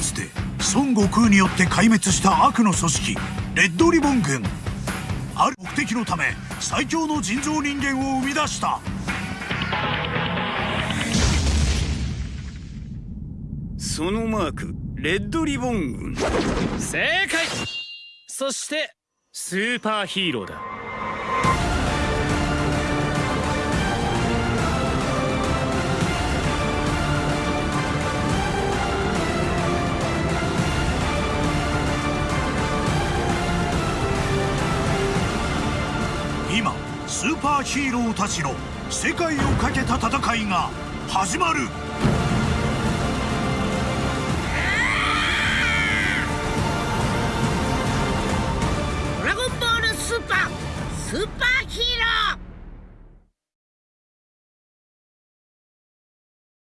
かつて孫悟空によって壊滅した悪の組織レッドリボン軍。ある目的のため最強の人造人間を生み出した。そのマークレッドリボン軍。正解。そしてスーパーヒーローだ今スーパーヒーローたちの世界をかけた戦いが始まる。ドラゴンボールスーパースーパー